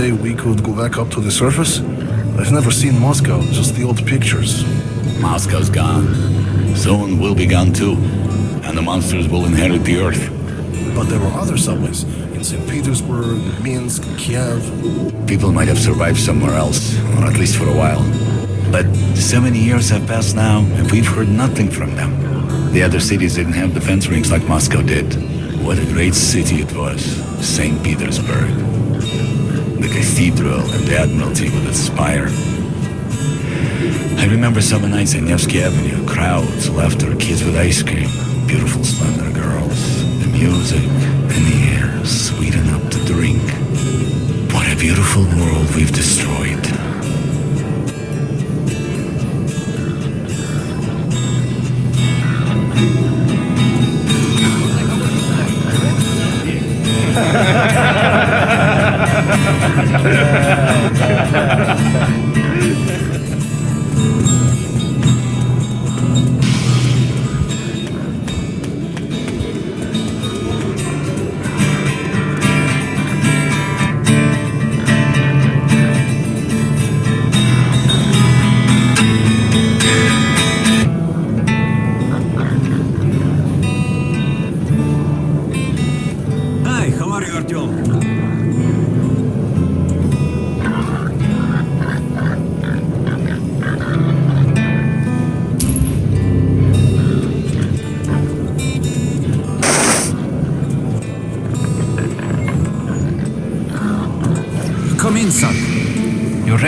day we could go back up to the surface? I've never seen Moscow, just the old pictures. Moscow's gone. Soon we'll be gone too. And the monsters will inherit the Earth. But there were other subways in St. Petersburg, Minsk, Kiev. People might have survived somewhere else, or at least for a while. But so many years have passed now, and we've heard nothing from them. The other cities didn't have defense rings like Moscow did. What a great city it was, St. Petersburg. The cathedral and the Admiralty with its spire. I remember summer nights in Nevsky Avenue, crowds, laughter, kids with ice cream, beautiful slender girls, the music, and the air sweet enough to drink. What a beautiful world we've destroyed.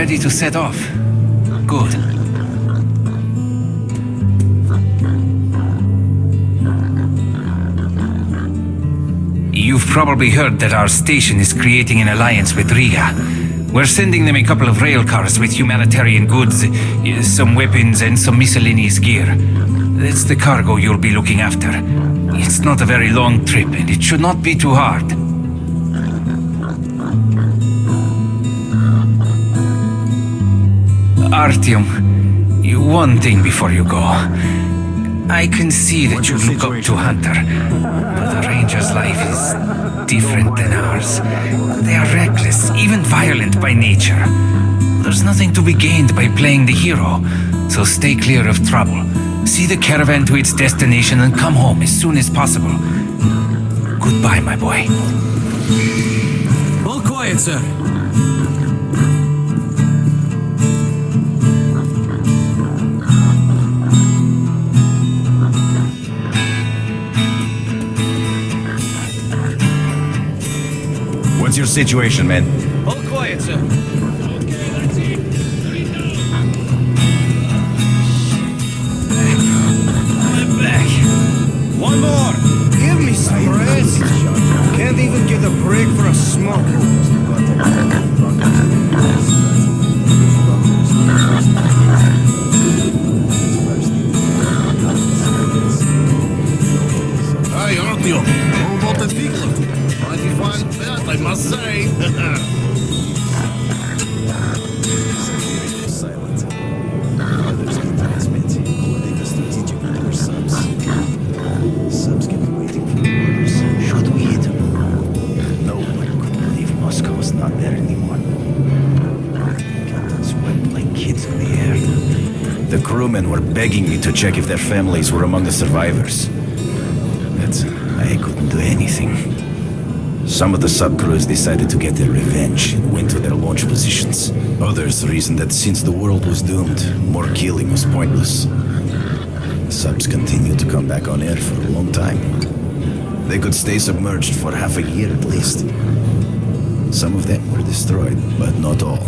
Ready to set off? Good. You've probably heard that our station is creating an alliance with Riga. We're sending them a couple of rail cars with humanitarian goods, some weapons, and some miscellaneous gear. That's the cargo you'll be looking after. It's not a very long trip, and it should not be too hard. Artyom, you- one thing before you go. I can see that What's you your look up to? Hunter, but the Ranger's life is different than ours. They are reckless, even violent by nature. There's nothing to be gained by playing the hero, so stay clear of trouble. See the caravan to its destination and come home as soon as possible. Goodbye, my boy. All quiet, sir. Your situation, man? All quiet, sir. I'm back. One more. Give me some rest. Can't even get a break for a smoke. Begging me to check if their families were among the survivors. But I couldn't do anything. Some of the subcrews decided to get their revenge and went to their launch positions. Others reasoned that since the world was doomed, more killing was pointless. The subs continued to come back on air for a long time. They could stay submerged for half a year at least. Some of them were destroyed, but not all.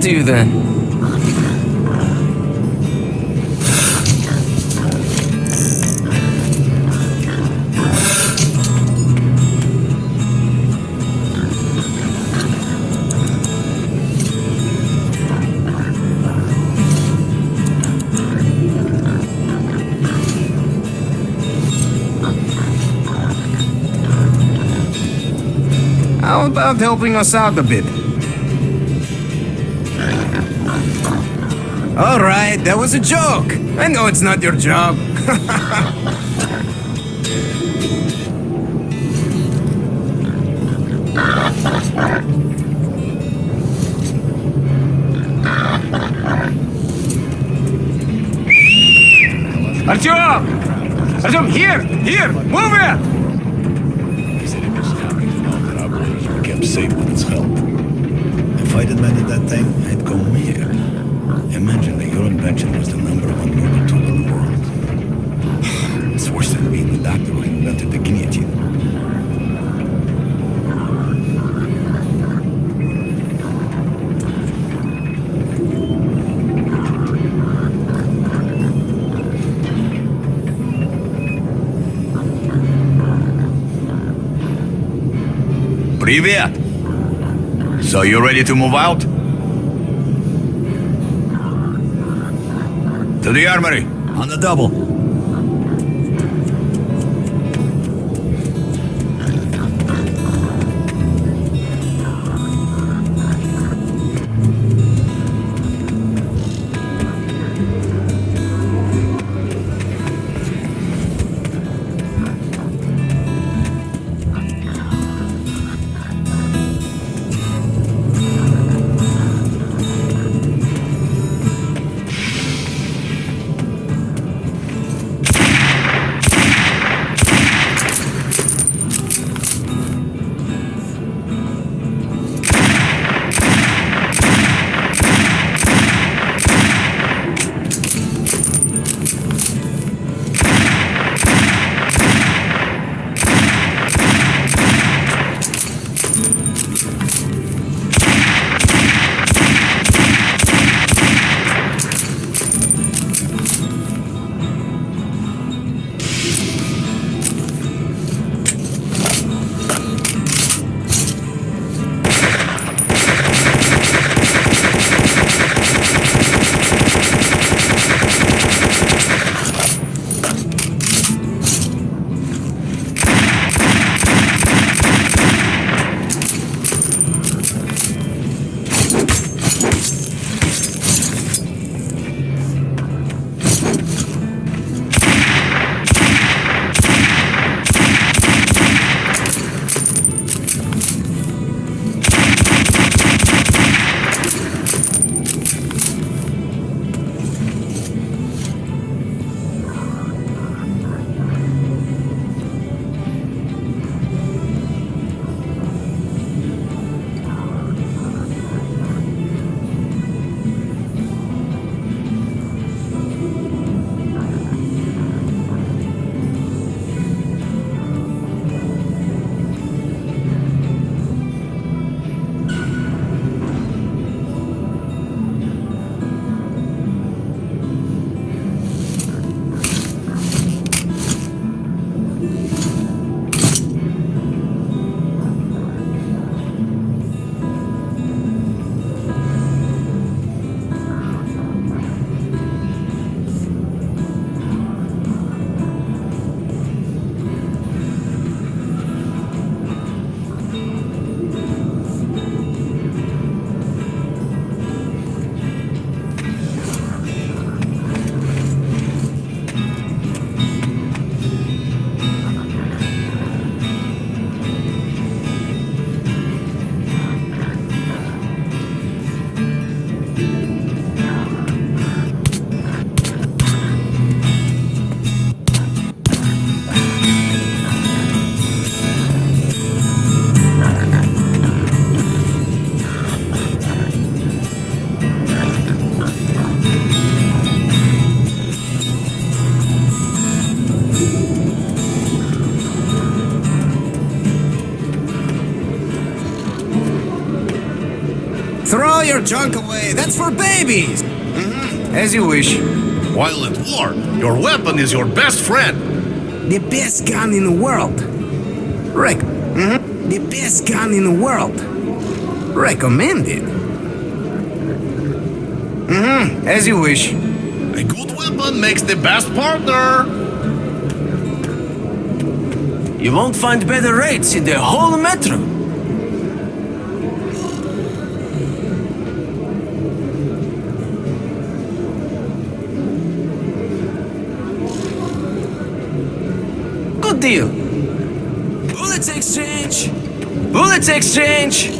To you then. How about helping us out a bit? All right, that was a joke. I know it's not your job. Артем! Артем, here! Here! Move it! He said it was happy to know that our borders were kept safe with its help. If I'd invented that thing, I'd go mad. It's worse than being the doctor who invented the guillotine. Привет! So you ready to move out? To the armory, on the double. Your junk away. That's for babies. Mm-hmm. As you wish. While at war, your weapon is your best friend. The best gun in the world. Rec. Mm-hmm. The best gun in the world. Recommended. Mm-hmm. As you wish. A good weapon makes the best partner. You won't find better rates in the whole metro. Deal. Bullets exchange. Bullets exchange.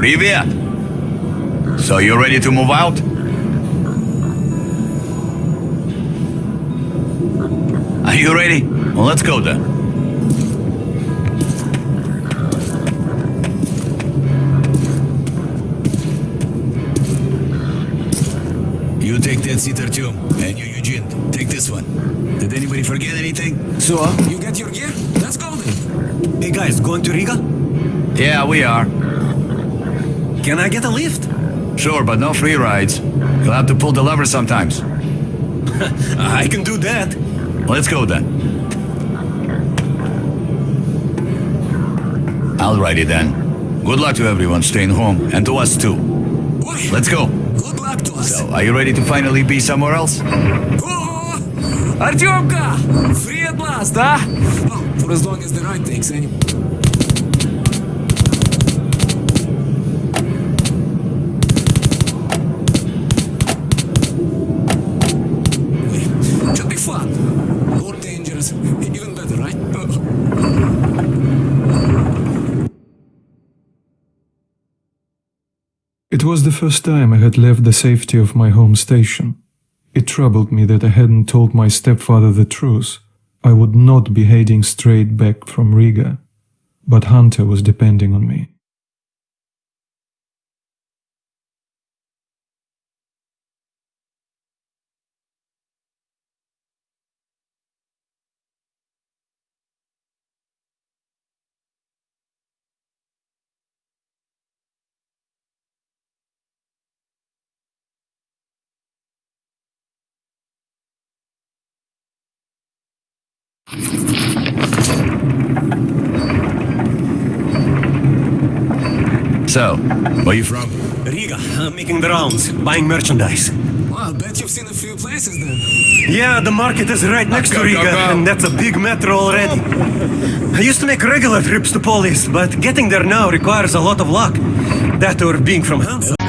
Привет! So you ready to move out? Are you ready? Well, let's go then. You take that seat, Artyom, and you, Eugene, take this one. Did anybody forget anything? So, you get your gear? Let's go then. Hey guys, going to Riga? Yeah, we are. Can I get a lift? Sure, but no free rides. You'll have to pull the lever sometimes. I can do that. Let's go then. Alrighty then. Good luck to everyone staying home, and to us too. Let's go. Good luck to us. So, are you ready to finally be somewhere else? Oh! Артемка! Free at last, huh? Well, for as long as the ride takes, anyway. Was the first time I had left the safety of my home station. It troubled me that I hadn't told my stepfather the truth. I would not be heading straight back from Riga. But Hunter was depending on me. So, where are you from? Riga, I'm making the rounds, buying merchandise. Well, I bet you've seen a few places then. Yeah, the market is right next to Riga, go, go. and that's a big metro already. I used to make regular trips to Polis, but getting there now requires a lot of luck. That or being from Hansa.